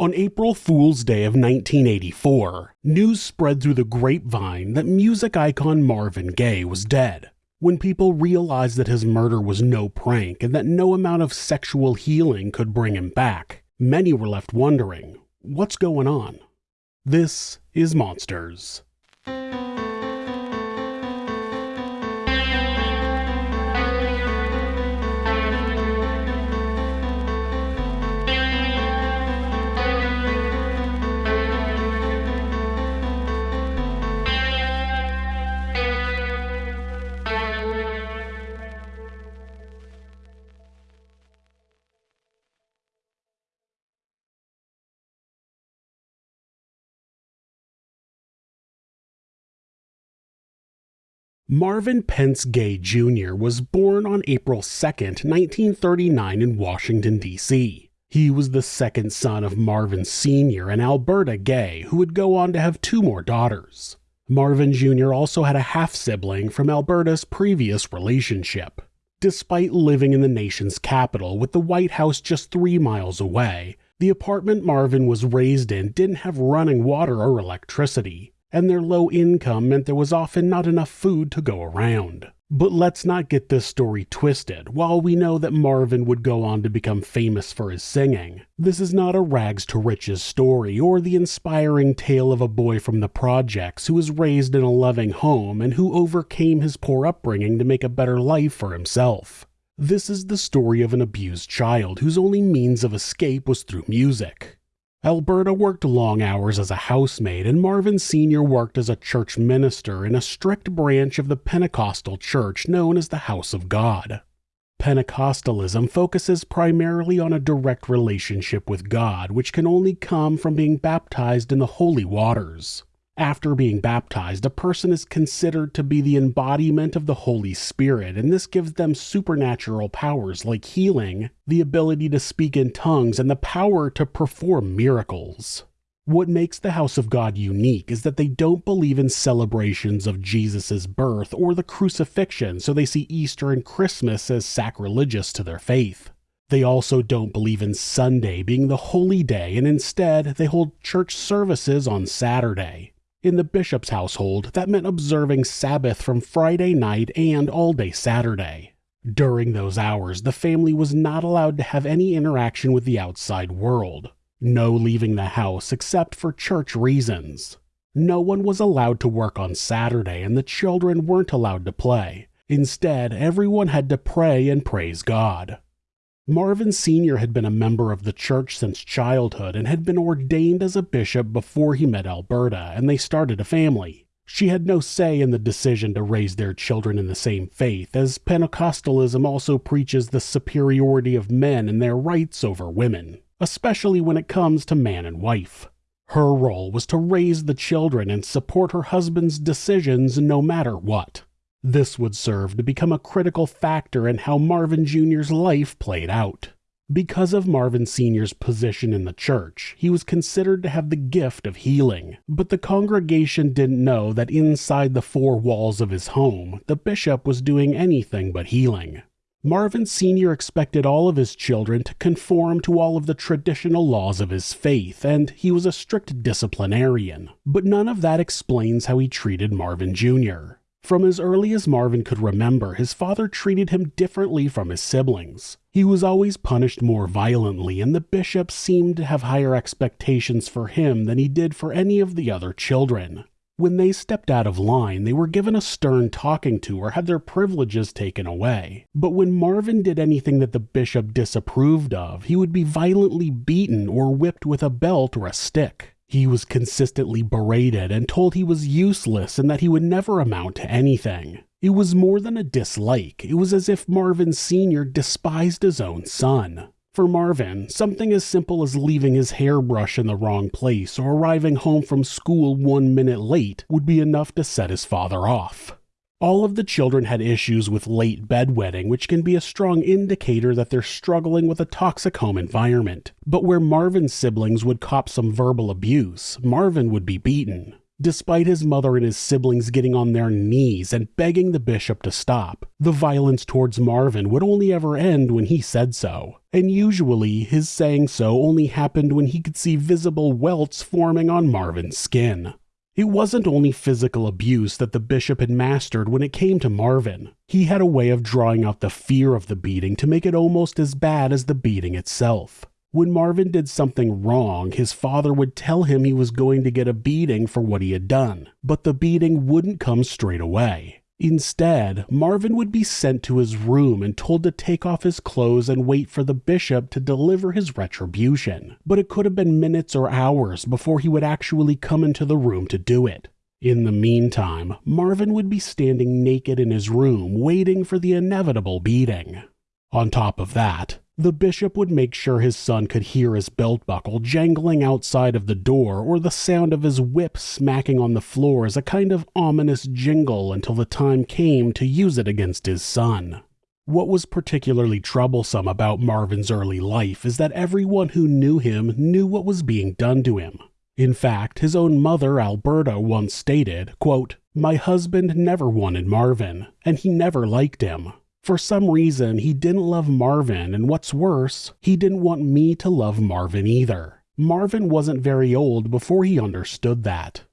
On April Fool's Day of 1984, news spread through the grapevine that music icon Marvin Gaye was dead. When people realized that his murder was no prank and that no amount of sexual healing could bring him back, many were left wondering what's going on? This is Monsters. Marvin Pentz Gaye Jr. was born on April 2, 1939 in Washington, D.C. He was the second son of Marvin Sr. and Alberta Gay, who would go on to have two more daughters. Marvin Jr. also had a half sibling from Alberta's previous relationship. Despite living in the nation's capital with the White House just three miles away, the apartment Marvin was raised in didn't have running water or electricity and their low income meant there was often not enough food to go around. But let's not get this story twisted. While we know that Marvin would go on to become famous for his singing, this is not a rags to riches story or the inspiring tale of a boy from the projects who was raised in a loving home and who overcame his poor upbringing to make a better life for himself. This is the story of an abused child whose only means of escape was through music. Alberta worked long hours as a housemaid, and Marvin Sr. worked as a church minister in a strict branch of the Pentecostal church known as the House of God. Pentecostalism focuses primarily on a direct relationship with God, which can only come from being baptized in the holy waters. After being baptized, a person is considered to be the embodiment of the Holy Spirit, and this gives them supernatural powers like healing, the ability to speak in tongues, and the power to perform miracles. What makes the House of God unique is that they don't believe in celebrations of Jesus' birth or the crucifixion, so they see Easter and Christmas as sacrilegious to their faith. They also don't believe in Sunday being the holy day, and instead they hold church services on Saturday. In the bishop's household, that meant observing Sabbath from Friday night and all day Saturday. During those hours, the family was not allowed to have any interaction with the outside world. No leaving the house except for church reasons. No one was allowed to work on Saturday, and the children weren't allowed to play. Instead, everyone had to pray and praise God. Marvin Sr. had been a member of the church since childhood and had been ordained as a bishop before he met Alberta, and they started a family. She had no say in the decision to raise their children in the same faith, as Pentecostalism also preaches the superiority of men and their rights over women, especially when it comes to man and wife. Her role was to raise the children and support her husband's decisions no matter what. This would serve to become a critical factor in how Marvin Jr.'s life played out. Because of Marvin Sr.'s position in the church, he was considered to have the gift of healing, but the congregation didn't know that inside the four walls of his home, the bishop was doing anything but healing. Marvin Sr. expected all of his children to conform to all of the traditional laws of his faith, and he was a strict disciplinarian, but none of that explains how he treated Marvin Jr. From as early as Marvin could remember, his father treated him differently from his siblings. He was always punished more violently, and the bishop seemed to have higher expectations for him than he did for any of the other children. When they stepped out of line, they were given a stern talking to or had their privileges taken away. But when Marvin did anything that the bishop disapproved of, he would be violently beaten or whipped with a belt or a stick. He was consistently berated and told he was useless and that he would never amount to anything. It was more than a dislike, it was as if Marvin Sr. despised his own son. For Marvin, something as simple as leaving his hairbrush in the wrong place or arriving home from school one minute late would be enough to set his father off. All of the children had issues with late bedwetting, which can be a strong indicator that they're struggling with a toxic home environment. But where Marvin's siblings would cop some verbal abuse, Marvin would be beaten. Despite his mother and his siblings getting on their knees and begging the bishop to stop, the violence towards Marvin would only ever end when he said so. And usually, his saying so only happened when he could see visible welts forming on Marvin's skin. It wasn't only physical abuse that the bishop had mastered when it came to Marvin. He had a way of drawing out the fear of the beating to make it almost as bad as the beating itself. When Marvin did something wrong, his father would tell him he was going to get a beating for what he had done, but the beating wouldn't come straight away. Instead, Marvin would be sent to his room and told to take off his clothes and wait for the bishop to deliver his retribution. But it could have been minutes or hours before he would actually come into the room to do it. In the meantime, Marvin would be standing naked in his room waiting for the inevitable beating. On top of that, the bishop would make sure his son could hear his belt buckle jangling outside of the door or the sound of his whip smacking on the floor as a kind of ominous jingle until the time came to use it against his son. What was particularly troublesome about Marvin's early life is that everyone who knew him knew what was being done to him. In fact, his own mother, Alberta, once stated, quote, My husband never wanted Marvin, and he never liked him. For some reason, he didn't love Marvin, and what's worse, he didn't want me to love Marvin either. Marvin wasn't very old before he understood that.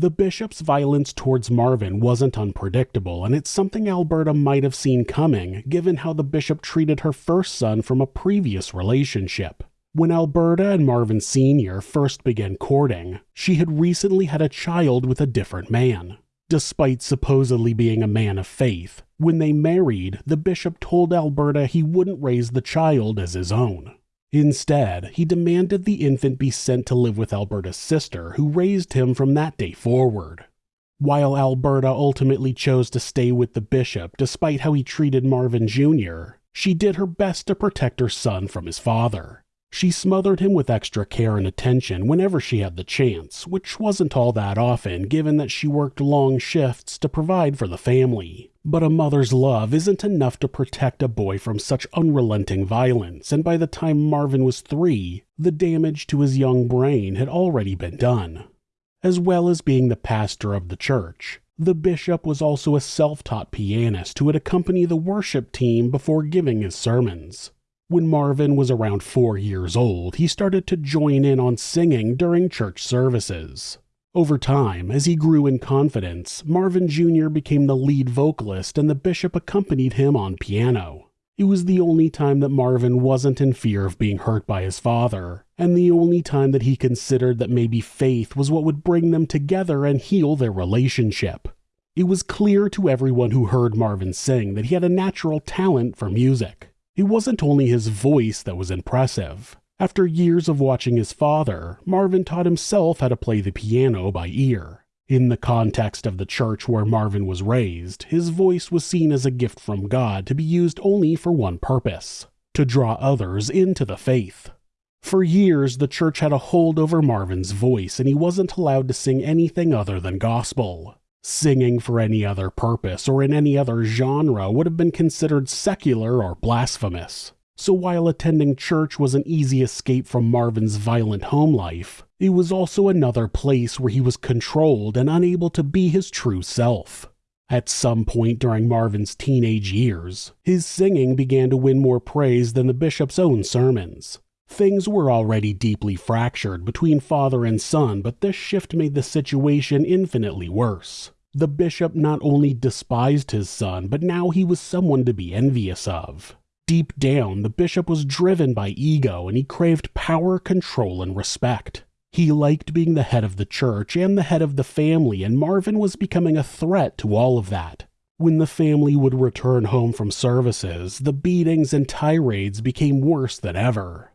The bishop's violence towards Marvin wasn't unpredictable, and it's something Alberta might have seen coming, given how the bishop treated her first son from a previous relationship. When Alberta and Marvin Sr. first began courting, she had recently had a child with a different man. Despite supposedly being a man of faith, when they married, the bishop told Alberta he wouldn't raise the child as his own. Instead, he demanded the infant be sent to live with Alberta's sister, who raised him from that day forward. While Alberta ultimately chose to stay with the bishop despite how he treated Marvin Jr., she did her best to protect her son from his father. She smothered him with extra care and attention whenever she had the chance, which wasn't all that often given that she worked long shifts to provide for the family. But a mother's love isn't enough to protect a boy from such unrelenting violence, and by the time Marvin was three, the damage to his young brain had already been done. As well as being the pastor of the church, the bishop was also a self taught pianist who would accompany the worship team before giving his sermons. When Marvin was around four years old, he started to join in on singing during church services. Over time, as he grew in confidence, Marvin Jr. became the lead vocalist and the bishop accompanied him on piano. It was the only time that Marvin wasn't in fear of being hurt by his father, and the only time that he considered that maybe faith was what would bring them together and heal their relationship. It was clear to everyone who heard Marvin sing that he had a natural talent for music. It wasn't only his voice that was impressive. After years of watching his father, Marvin taught himself how to play the piano by ear. In the context of the church where Marvin was raised, his voice was seen as a gift from God to be used only for one purpose to draw others into the faith. For years, the church had a hold over Marvin's voice, and he wasn't allowed to sing anything other than gospel. Singing for any other purpose or in any other genre would have been considered secular or blasphemous. So while attending church was an easy escape from Marvin's violent home life, it was also another place where he was controlled and unable to be his true self. At some point during Marvin's teenage years, his singing began to win more praise than the bishop's own sermons. Things were already deeply fractured between father and son, but this shift made the situation infinitely worse. The bishop not only despised his son, but now he was someone to be envious of. Deep down, the bishop was driven by ego and he craved power, control, and respect. He liked being the head of the church and the head of the family, and Marvin was becoming a threat to all of that. When the family would return home from services, the beatings and tirades became worse than ever.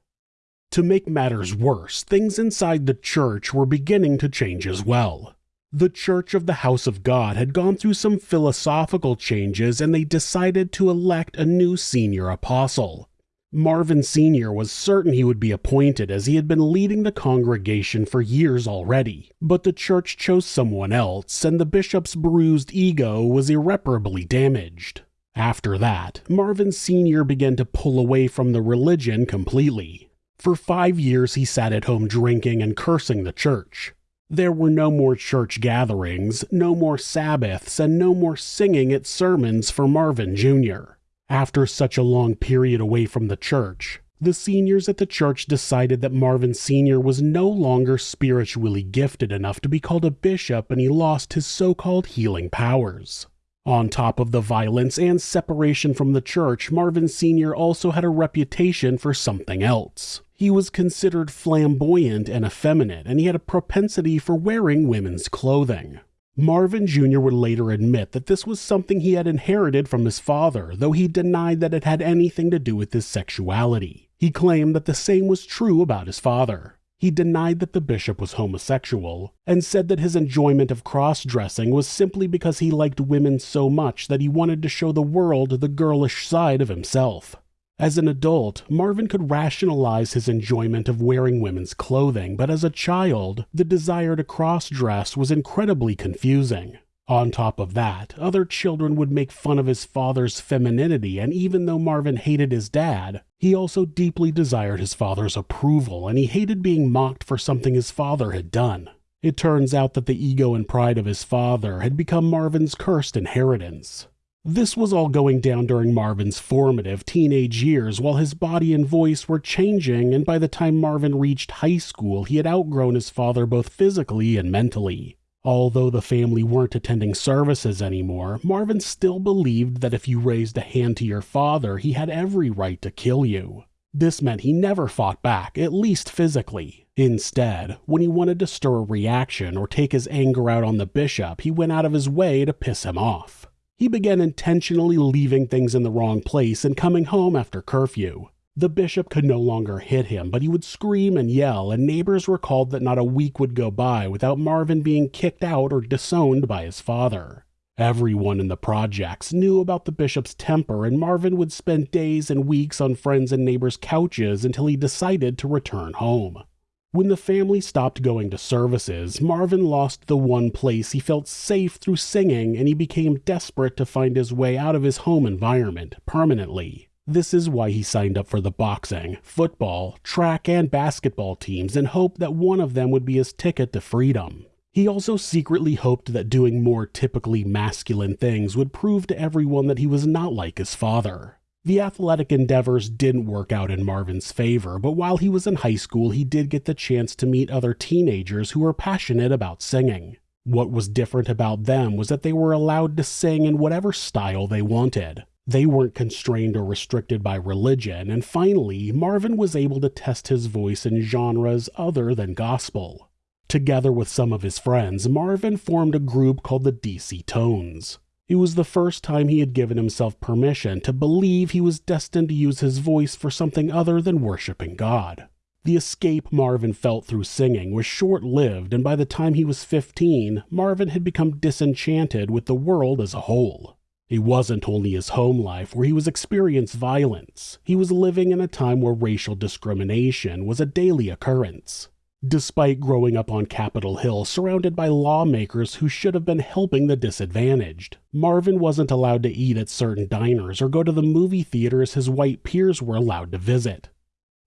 To make matters worse, things inside the church were beginning to change as well. The Church of the House of God had gone through some philosophical changes and they decided to elect a new senior apostle. Marvin Sr. was certain he would be appointed as he had been leading the congregation for years already, but the church chose someone else and the bishop's bruised ego was irreparably damaged. After that, Marvin Sr. began to pull away from the religion completely. For five years he sat at home drinking and cursing the church. There were no more church gatherings, no more Sabbaths, and no more singing at sermons for Marvin Jr. After such a long period away from the church, the seniors at the church decided that Marvin Sr. was no longer spiritually gifted enough to be called a bishop and he lost his so called healing powers. On top of the violence and separation from the church, Marvin Sr. also had a reputation for something else. He was considered flamboyant and effeminate, and he had a propensity for wearing women's clothing. Marvin Jr. would later admit that this was something he had inherited from his father, though he denied that it had anything to do with his sexuality. He claimed that the same was true about his father. He denied that the bishop was homosexual, and said that his enjoyment of cross dressing was simply because he liked women so much that he wanted to show the world the girlish side of himself. As an adult, Marvin could rationalize his enjoyment of wearing women's clothing, but as a child, the desire to cross dress was incredibly confusing. On top of that, other children would make fun of his father's femininity, and even though Marvin hated his dad, he also deeply desired his father's approval, and he hated being mocked for something his father had done. It turns out that the ego and pride of his father had become Marvin's cursed inheritance. This was all going down during Marvin's formative teenage years while his body and voice were changing, and by the time Marvin reached high school, he had outgrown his father both physically and mentally. Although the family weren't attending services anymore, Marvin still believed that if you raised a hand to your father, he had every right to kill you. This meant he never fought back, at least physically. Instead, when he wanted to stir a reaction or take his anger out on the bishop, he went out of his way to piss him off. He began intentionally leaving things in the wrong place and coming home after curfew. The bishop could no longer hit him, but he would scream and yell, and neighbors recalled that not a week would go by without Marvin being kicked out or disowned by his father. Everyone in the projects knew about the bishop's temper, and Marvin would spend days and weeks on friends and neighbors' couches until he decided to return home. When the family stopped going to services, Marvin lost the one place he felt safe through singing and he became desperate to find his way out of his home environment permanently. This is why he signed up for the boxing, football, track, and basketball teams in hope that one of them would be his ticket to freedom. He also secretly hoped that doing more typically masculine things would prove to everyone that he was not like his father. The athletic endeavors didn't work out in Marvin's favor, but while he was in high school, he did get the chance to meet other teenagers who were passionate about singing. What was different about them was that they were allowed to sing in whatever style they wanted. They weren't constrained or restricted by religion, and finally, Marvin was able to test his voice in genres other than gospel. Together with some of his friends, Marvin formed a group called the DC Tones. It was the first time he had given himself permission to believe he was destined to use his voice for something other than worshiping God. The escape Marvin felt through singing was short lived, and by the time he was 15, Marvin had become disenchanted with the world as a whole. It wasn't only his home life where he was experiencing violence, he was living in a time where racial discrimination was a daily occurrence. Despite growing up on Capitol Hill surrounded by lawmakers who should have been helping the disadvantaged, Marvin wasn't allowed to eat at certain diners or go to the movie theaters his white peers were allowed to visit.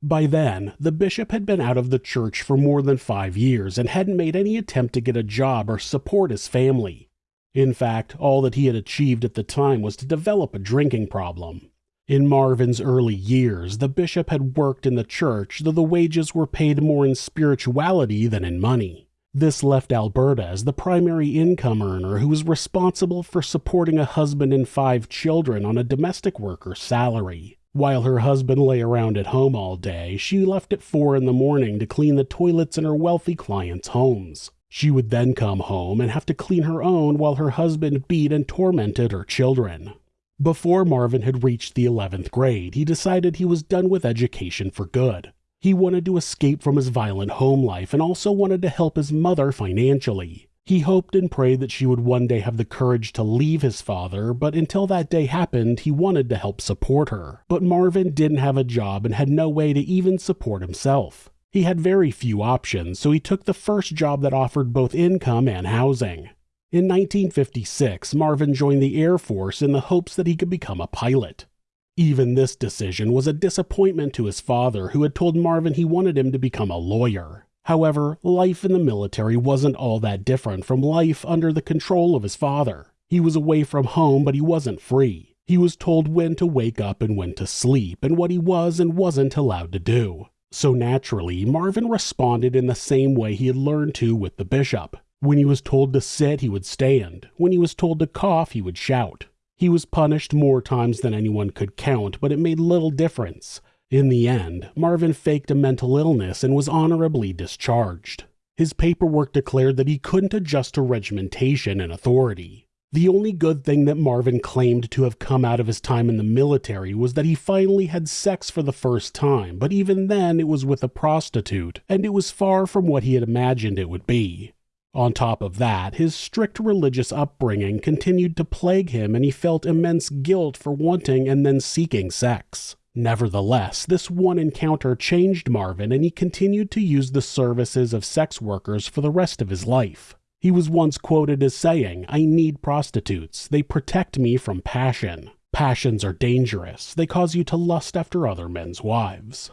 By then, the bishop had been out of the church for more than five years and hadn't made any attempt to get a job or support his family. In fact, all that he had achieved at the time was to develop a drinking problem. In Marvin's early years, the bishop had worked in the church, though the wages were paid more in spirituality than in money. This left Alberta as the primary income earner who was responsible for supporting a husband and five children on a domestic worker's salary. While her husband lay around at home all day, she left at four in the morning to clean the toilets in her wealthy clients' homes. She would then come home and have to clean her own while her husband beat and tormented her children. Before Marvin had reached the 11th grade, he decided he was done with education for good. He wanted to escape from his violent home life and also wanted to help his mother financially. He hoped and prayed that she would one day have the courage to leave his father, but until that day happened, he wanted to help support her. But Marvin didn't have a job and had no way to even support himself. He had very few options, so he took the first job that offered both income and housing. In 1956, Marvin joined the Air Force in the hopes that he could become a pilot. Even this decision was a disappointment to his father, who had told Marvin he wanted him to become a lawyer. However, life in the military wasn't all that different from life under the control of his father. He was away from home, but he wasn't free. He was told when to wake up and when to sleep, and what he was and wasn't allowed to do. So naturally, Marvin responded in the same way he had learned to with the bishop. When he was told to sit, he would stand. When he was told to cough, he would shout. He was punished more times than anyone could count, but it made little difference. In the end, Marvin faked a mental illness and was honorably discharged. His paperwork declared that he couldn't adjust to regimentation and authority. The only good thing that Marvin claimed to have come out of his time in the military was that he finally had sex for the first time, but even then it was with a prostitute, and it was far from what he had imagined it would be. On top of that, his strict religious upbringing continued to plague him and he felt immense guilt for wanting and then seeking sex. Nevertheless, this one encounter changed Marvin and he continued to use the services of sex workers for the rest of his life. He was once quoted as saying, I need prostitutes. They protect me from passion. Passions are dangerous. They cause you to lust after other men's wives.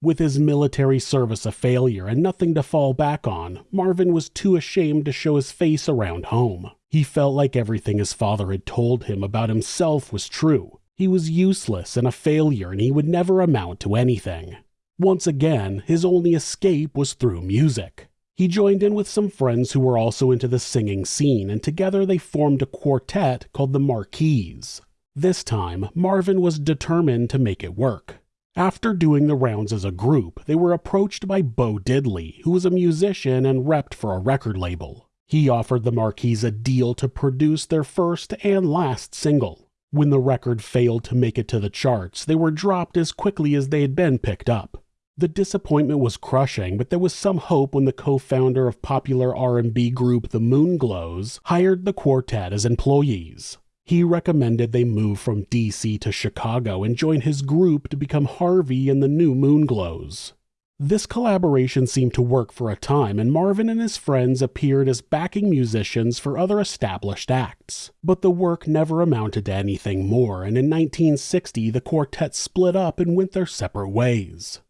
With his military service a failure and nothing to fall back on, Marvin was too ashamed to show his face around home. He felt like everything his father had told him about himself was true. He was useless and a failure and he would never amount to anything. Once again, his only escape was through music. He joined in with some friends who were also into the singing scene, and together they formed a quartet called the Marquees. This time, Marvin was determined to make it work. After doing the rounds as a group, they were approached by Bo Diddley, who was a musician and repped for a record label. He offered the Marquees a deal to produce their first and last single. When the record failed to make it to the charts, they were dropped as quickly as they had been picked up. The disappointment was crushing, but there was some hope when the co-founder of popular R&B group The Moonglows hired the quartet as employees. He recommended they move from DC to Chicago and join his group to become Harvey and the new Moonglows. This collaboration seemed to work for a time, and Marvin and his friends appeared as backing musicians for other established acts. But the work never amounted to anything more, and in 1960 the quartet split up and went their separate ways.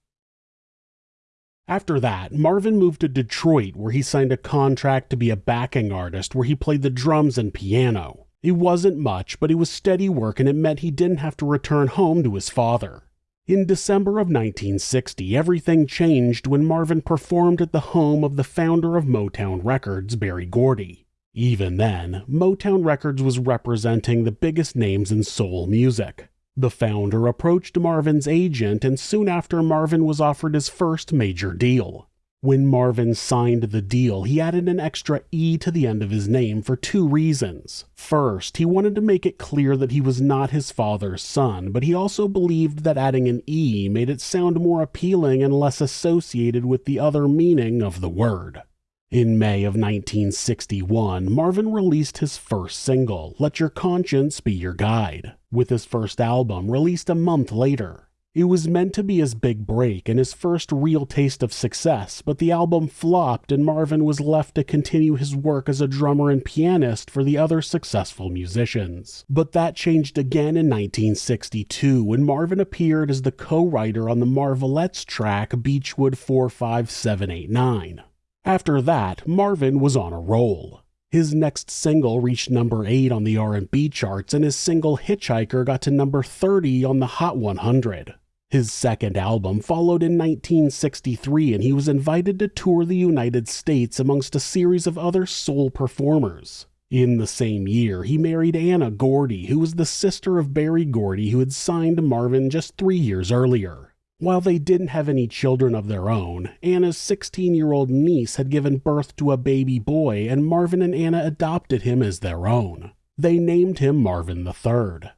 After that, Marvin moved to Detroit where he signed a contract to be a backing artist where he played the drums and piano. It wasn't much, but it was steady work and it meant he didn't have to return home to his father. In December of 1960, everything changed when Marvin performed at the home of the founder of Motown Records, Berry Gordy. Even then, Motown Records was representing the biggest names in soul music. The founder approached Marvin's agent, and soon after, Marvin was offered his first major deal. When Marvin signed the deal, he added an extra E to the end of his name for two reasons. First, he wanted to make it clear that he was not his father's son, but he also believed that adding an E made it sound more appealing and less associated with the other meaning of the word. In May of 1961, Marvin released his first single, Let Your Conscience Be Your Guide, with his first album released a month later. It was meant to be his big break and his first real taste of success, but the album flopped and Marvin was left to continue his work as a drummer and pianist for the other successful musicians. But that changed again in 1962 when Marvin appeared as the co-writer on the Marvelettes track Beechwood 45789. After that, Marvin was on a roll. His next single reached number 8 on the R&B charts and his single Hitchhiker got to number 30 on the Hot 100. His second album followed in 1963 and he was invited to tour the United States amongst a series of other soul performers. In the same year, he married Anna Gordy, who was the sister of Berry Gordy who had signed Marvin just three years earlier. While they didn't have any children of their own, Anna's 16 year old niece had given birth to a baby boy, and Marvin and Anna adopted him as their own. They named him Marvin III.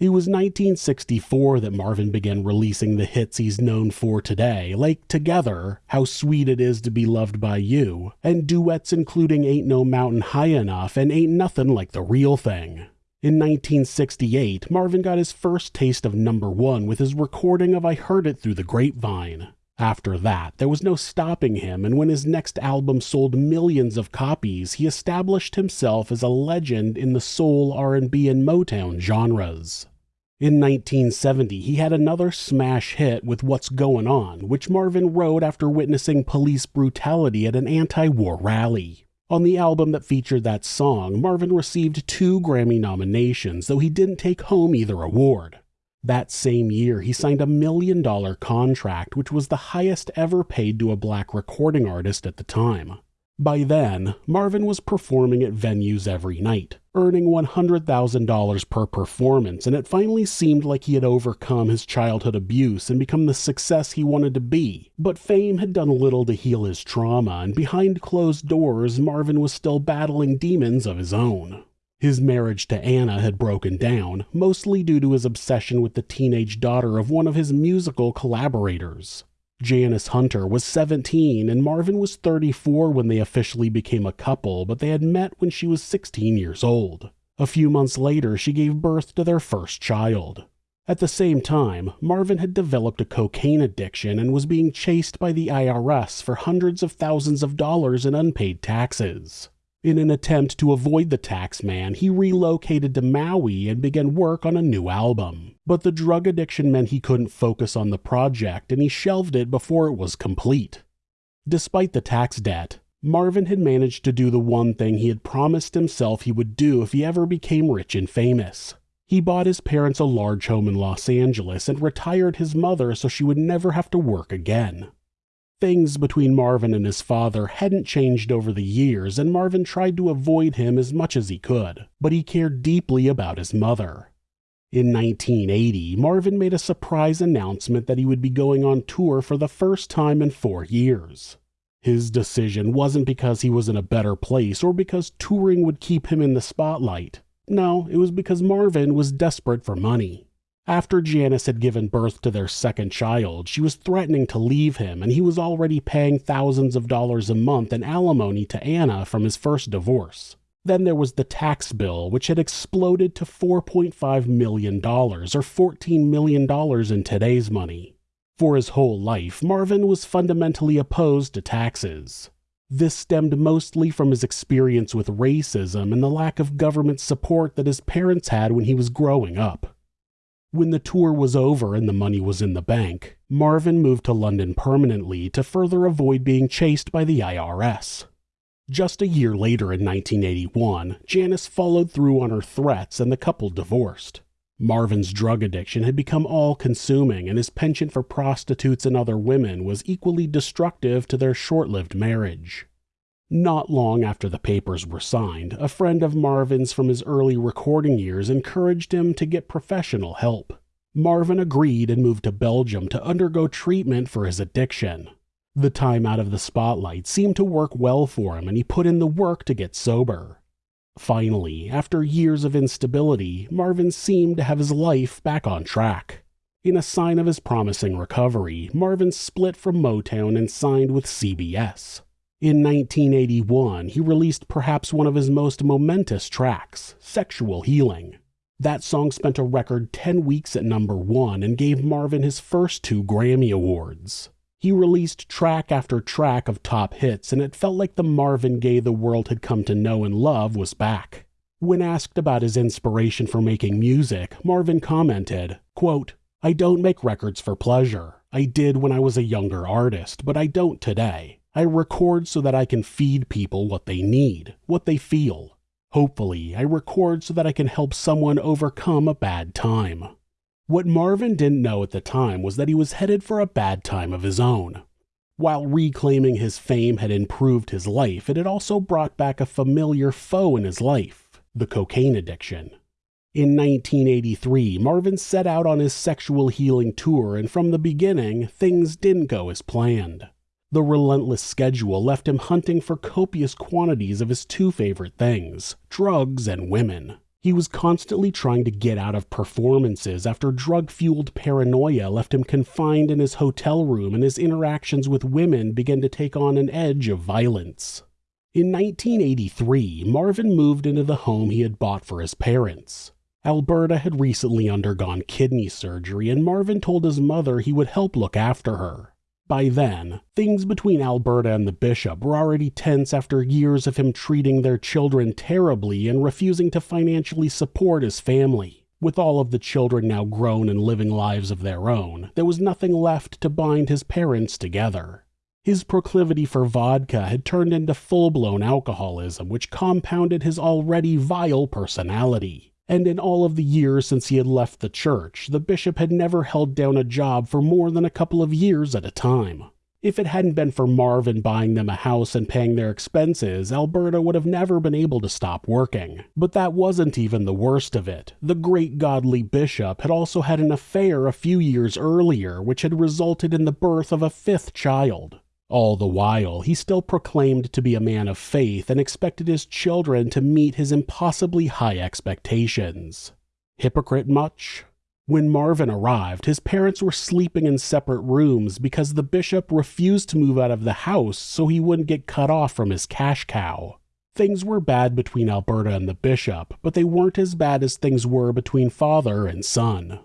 It was 1964 that Marvin began releasing the hits he's known for today, like Together, How Sweet It Is to Be Loved by You, and duets including Ain't No Mountain High Enough and Ain't Nothing Like the Real Thing. In 1968, Marvin got his first taste of number one with his recording of I Heard It Through the Grapevine. After that, there was no stopping him, and when his next album sold millions of copies, he established himself as a legend in the soul, R&B, and Motown genres. In 1970, he had another smash hit with What's Going On, which Marvin wrote after witnessing police brutality at an anti war rally. On the album that featured that song, Marvin received two Grammy nominations, though he didn't take home either award. That same year, he signed a million dollar contract, which was the highest ever paid to a black recording artist at the time. By then, Marvin was performing at venues every night, earning $100,000 per performance, and it finally seemed like he had overcome his childhood abuse and become the success he wanted to be. But fame had done little to heal his trauma, and behind closed doors, Marvin was still battling demons of his own. His marriage to Anna had broken down, mostly due to his obsession with the teenage daughter of one of his musical collaborators. Janice Hunter was 17 and Marvin was 34 when they officially became a couple, but they had met when she was 16 years old. A few months later, she gave birth to their first child. At the same time, Marvin had developed a cocaine addiction and was being chased by the IRS for hundreds of thousands of dollars in unpaid taxes. In an attempt to avoid the tax man, he relocated to Maui and began work on a new album. But the drug addiction meant he couldn't focus on the project and he shelved it before it was complete. Despite the tax debt, Marvin had managed to do the one thing he had promised himself he would do if he ever became rich and famous. He bought his parents a large home in Los Angeles and retired his mother so she would never have to work again. Things between Marvin and his father hadn't changed over the years, and Marvin tried to avoid him as much as he could, but he cared deeply about his mother. In 1980, Marvin made a surprise announcement that he would be going on tour for the first time in four years. His decision wasn't because he was in a better place or because touring would keep him in the spotlight. No, it was because Marvin was desperate for money. After Janice had given birth to their second child, she was threatening to leave him, and he was already paying thousands of dollars a month in alimony to Anna from his first divorce. Then there was the tax bill, which had exploded to $4.5 million, or $14 million in today's money. For his whole life, Marvin was fundamentally opposed to taxes. This stemmed mostly from his experience with racism and the lack of government support that his parents had when he was growing up. When the tour was over and the money was in the bank, Marvin moved to London permanently to further avoid being chased by the IRS. Just a year later in 1981, Janice followed through on her threats and the couple divorced. Marvin's drug addiction had become all consuming, and his penchant for prostitutes and other women was equally destructive to their short lived marriage. Not long after the papers were signed, a friend of Marvin's from his early recording years encouraged him to get professional help. Marvin agreed and moved to Belgium to undergo treatment for his addiction. The time out of the spotlight seemed to work well for him, and he put in the work to get sober. Finally, after years of instability, Marvin seemed to have his life back on track. In a sign of his promising recovery, Marvin split from Motown and signed with CBS. In 1981, he released perhaps one of his most momentous tracks, Sexual Healing. That song spent a record 10 weeks at number one and gave Marvin his first two Grammy Awards. He released track after track of top hits, and it felt like the Marvin Gaye the world had come to know and love was back. When asked about his inspiration for making music, Marvin commented, quote, I don't make records for pleasure. I did when I was a younger artist, but I don't today. I record so that I can feed people what they need, what they feel. Hopefully, I record so that I can help someone overcome a bad time. What Marvin didn't know at the time was that he was headed for a bad time of his own. While reclaiming his fame had improved his life, it had also brought back a familiar foe in his life the cocaine addiction. In 1983, Marvin set out on his sexual healing tour, and from the beginning, things didn't go as planned. The relentless schedule left him hunting for copious quantities of his two favorite things drugs and women. He was constantly trying to get out of performances after drug fueled paranoia left him confined in his hotel room and his interactions with women began to take on an edge of violence. In 1983, Marvin moved into the home he had bought for his parents. Alberta had recently undergone kidney surgery, and Marvin told his mother he would help look after her. By then, things between Alberta and the bishop were already tense after years of him treating their children terribly and refusing to financially support his family. With all of the children now grown and living lives of their own, there was nothing left to bind his parents together. His proclivity for vodka had turned into full blown alcoholism, which compounded his already vile personality. And in all of the years since he had left the church, the bishop had never held down a job for more than a couple of years at a time. If it hadn't been for Marvin buying them a house and paying their expenses, Alberta would have never been able to stop working. But that wasn't even the worst of it. The great godly bishop had also had an affair a few years earlier, which had resulted in the birth of a fifth child. All the while, he still proclaimed to be a man of faith and expected his children to meet his impossibly high expectations. Hypocrite much? When Marvin arrived, his parents were sleeping in separate rooms because the bishop refused to move out of the house so he wouldn't get cut off from his cash cow. Things were bad between Alberta and the bishop, but they weren't as bad as things were between father and son.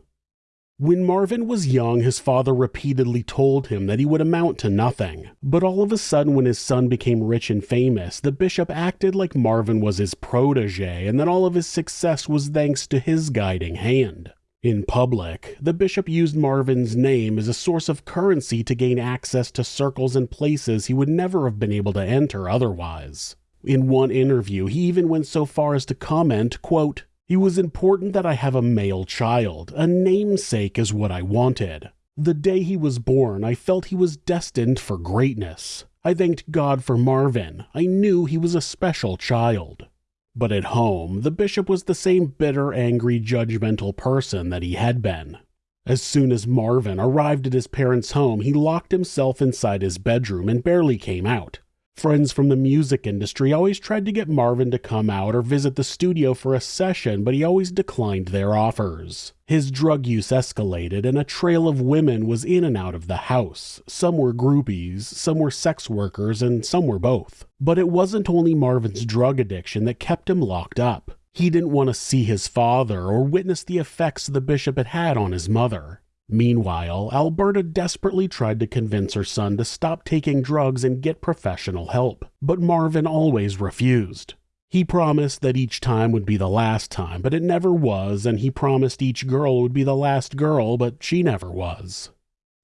When Marvin was young, his father repeatedly told him that he would amount to nothing. But all of a sudden, when his son became rich and famous, the bishop acted like Marvin was his protege and that all of his success was thanks to his guiding hand. In public, the bishop used Marvin's name as a source of currency to gain access to circles and places he would never have been able to enter otherwise. In one interview, he even went so far as to comment, quote, It was important that I have a male child. A namesake is what I wanted. The day he was born, I felt he was destined for greatness. I thanked God for Marvin. I knew he was a special child. But at home, the bishop was the same bitter, angry, judgmental person that he had been. As soon as Marvin arrived at his parents' home, he locked himself inside his bedroom and barely came out. Friends from the music industry always tried to get Marvin to come out or visit the studio for a session, but he always declined their offers. His drug use escalated, and a trail of women was in and out of the house. Some were groupies, some were sex workers, and some were both. But it wasn't only Marvin's drug addiction that kept him locked up. He didn't want to see his father or witness the effects the bishop had had on his mother. Meanwhile, Alberta desperately tried to convince her son to stop taking drugs and get professional help, but Marvin always refused. He promised that each time would be the last time, but it never was, and he promised each girl would be the last girl, but she never was.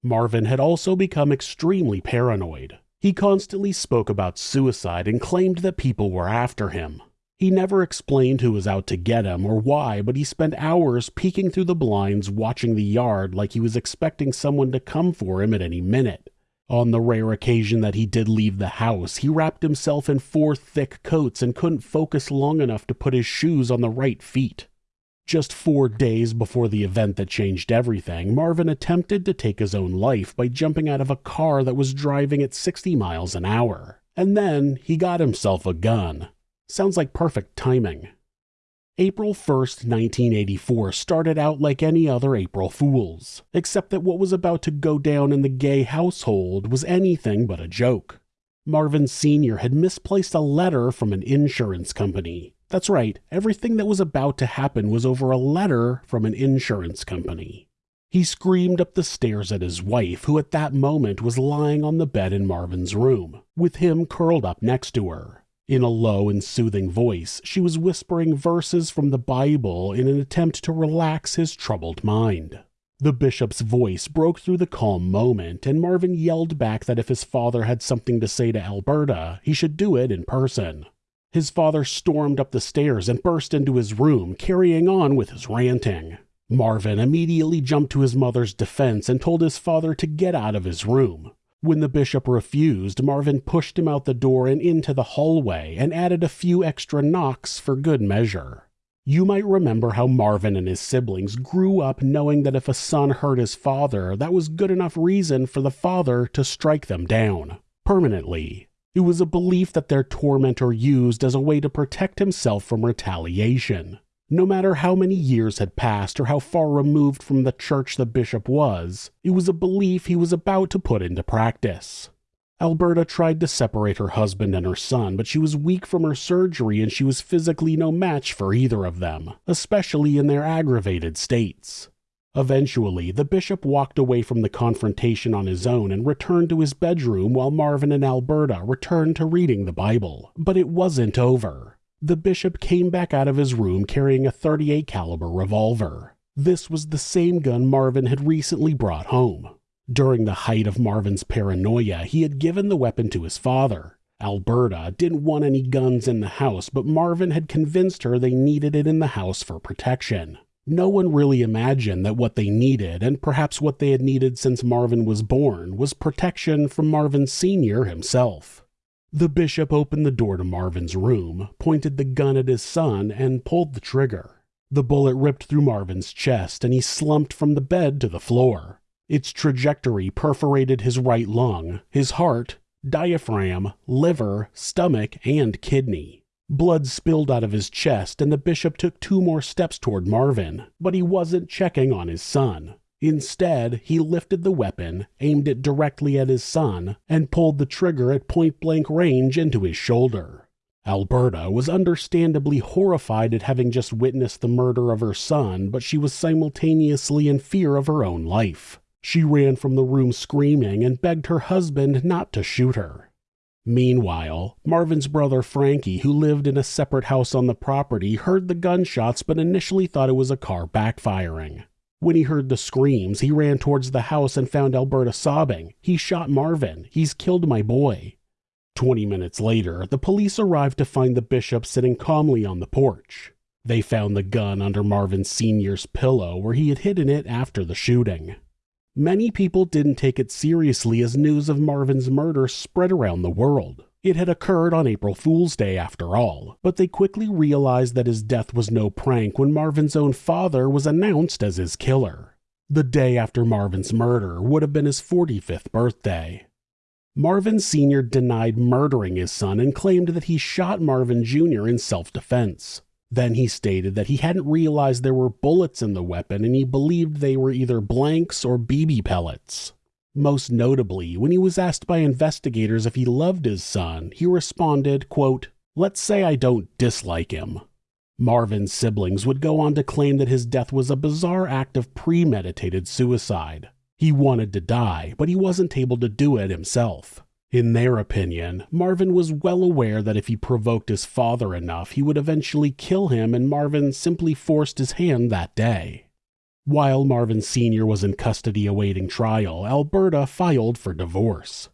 Marvin had also become extremely paranoid. He constantly spoke about suicide and claimed that people were after him. He never explained who was out to get him or why, but he spent hours peeking through the blinds watching the yard like he was expecting someone to come for him at any minute. On the rare occasion that he did leave the house, he wrapped himself in four thick coats and couldn't focus long enough to put his shoes on the right feet. Just four days before the event that changed everything, Marvin attempted to take his own life by jumping out of a car that was driving at 60 miles an hour. And then he got himself a gun. Sounds like perfect timing. April 1st, 1984 started out like any other April Fool's, except that what was about to go down in the gay household was anything but a joke. Marvin Sr. had misplaced a letter from an insurance company. That's right, everything that was about to happen was over a letter from an insurance company. He screamed up the stairs at his wife, who at that moment was lying on the bed in Marvin's room, with him curled up next to her. In a low and soothing voice, she was whispering verses from the Bible in an attempt to relax his troubled mind. The bishop's voice broke through the calm moment, and Marvin yelled back that if his father had something to say to Alberta, he should do it in person. His father stormed up the stairs and burst into his room, carrying on with his ranting. Marvin immediately jumped to his mother's defense and told his father to get out of his room. When the bishop refused, Marvin pushed him out the door and into the hallway and added a few extra knocks for good measure. You might remember how Marvin and his siblings grew up knowing that if a son hurt his father, that was good enough reason for the father to strike them down. Permanently. It was a belief that their tormentor used as a way to protect himself from retaliation. No matter how many years had passed or how far removed from the church the bishop was, it was a belief he was about to put into practice. Alberta tried to separate her husband and her son, but she was weak from her surgery and she was physically no match for either of them, especially in their aggravated states. Eventually, the bishop walked away from the confrontation on his own and returned to his bedroom while Marvin and Alberta returned to reading the Bible. But it wasn't over. The bishop came back out of his room carrying a 38 caliber revolver. This was the same gun Marvin had recently brought home. During the height of Marvin's paranoia, he had given the weapon to his father. Alberta didn't want any guns in the house, but Marvin had convinced her they needed it in the house for protection. No one really imagined that what they needed, and perhaps what they had needed since Marvin was born, was protection from Marvin Sr. himself. The bishop opened the door to Marvin's room, pointed the gun at his son, and pulled the trigger. The bullet ripped through Marvin's chest, and he slumped from the bed to the floor. Its trajectory perforated his right lung, his heart, diaphragm, liver, stomach, and kidney. Blood spilled out of his chest, and the bishop took two more steps toward Marvin, but he wasn't checking on his son. Instead, he lifted the weapon, aimed it directly at his son, and pulled the trigger at point blank range into his shoulder. Alberta was understandably horrified at having just witnessed the murder of her son, but she was simultaneously in fear of her own life. She ran from the room screaming and begged her husband not to shoot her. Meanwhile, Marvin's brother Frankie, who lived in a separate house on the property, heard the gunshots but initially thought it was a car backfiring. When he heard the screams, he ran towards the house and found Alberta sobbing. He shot Marvin. He's killed my boy. Twenty minutes later, the police arrived to find the bishop sitting calmly on the porch. They found the gun under Marvin Sr.'s pillow where he had hidden it after the shooting. Many people didn't take it seriously as news of Marvin's murder spread around the world. It had occurred on April Fool's Day after all, but they quickly realized that his death was no prank when Marvin's own father was announced as his killer. The day after Marvin's murder would have been his 45th birthday. Marvin Sr. denied murdering his son and claimed that he shot Marvin Jr. in self defense. Then he stated that he hadn't realized there were bullets in the weapon and he believed they were either blanks or BB pellets. Most notably, when he was asked by investigators if he loved his son, he responded, quote, Let's say I don't dislike him. Marvin's siblings would go on to claim that his death was a bizarre act of premeditated suicide. He wanted to die, but he wasn't able to do it himself. In their opinion, Marvin was well aware that if he provoked his father enough, he would eventually kill him, and Marvin simply forced his hand that day. While Marvin Sr. was in custody awaiting trial, Alberta filed for divorce.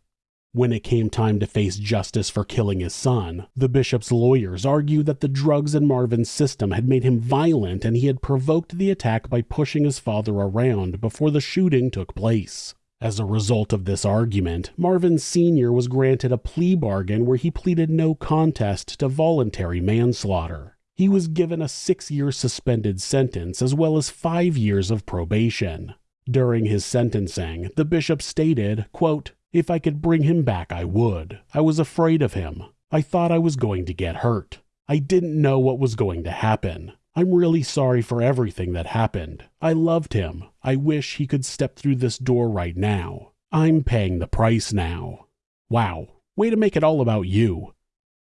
When it came time to face justice for killing his son, the bishop's lawyers argued that the drugs in Marvin's system had made him violent and he had provoked the attack by pushing his father around before the shooting took place. As a result of this argument, Marvin Sr. was granted a plea bargain where he pleaded no contest to voluntary manslaughter he was given a six year suspended sentence as well as five years of probation. During his sentencing, the bishop stated, quote, If I could bring him back, I would. I was afraid of him. I thought I was going to get hurt. I didn't know what was going to happen. I'm really sorry for everything that happened. I loved him. I wish he could step through this door right now. I'm paying the price now. Wow, way to make it all about you.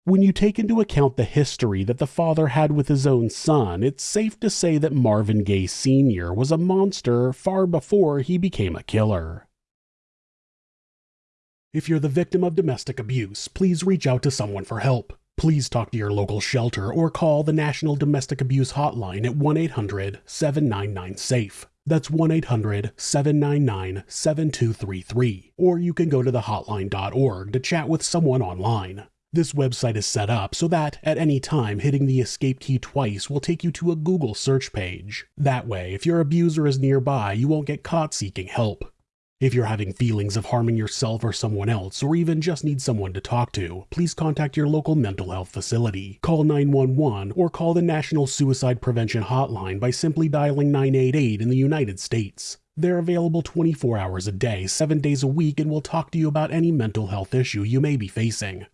When you take into account the history that the father had with his own son, it's safe to say that Marvin Gaye Sr. was a monster far before he became a killer. If you're the victim of domestic abuse, please reach out to someone for help. Please talk to your local shelter or call the National Domestic Abuse Hotline at 1 800 799 SAFE. That's 1 800 799 7233. Or you can go to thehotline.org to chat with someone online. This website is set up so that, at any time, hitting the escape key twice will take you to a Google search page. That way, if your abuser is nearby, you won't get caught seeking help. If you're having feelings of harming yourself or someone else, or even just need someone to talk to, please contact your local mental health facility. Call 911 or call the National Suicide Prevention Hotline by simply dialing 988 in the United States. They're available 24 hours a day, 7 days a week, and will talk to you about any mental health issue you may be facing.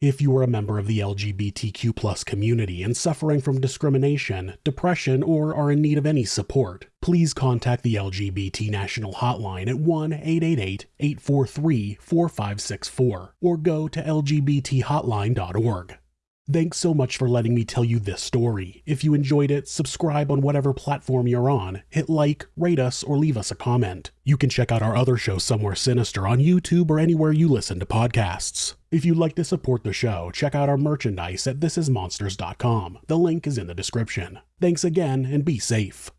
If you are a member of the LGBTQ community and suffering from discrimination, depression, or are in need of any support, please contact the LGBT National Hotline at 1 888 843 4564 or go to lgbthotline.org. Thanks so much for letting me tell you this story. If you enjoyed it, subscribe on whatever platform you're on, hit like, rate us, or leave us a comment. You can check out our other show, Somewhere Sinister, on YouTube or anywhere you listen to podcasts. If you'd like to support the show, check out our merchandise at thisismonsters.com. The link is in the description. Thanks again and be safe.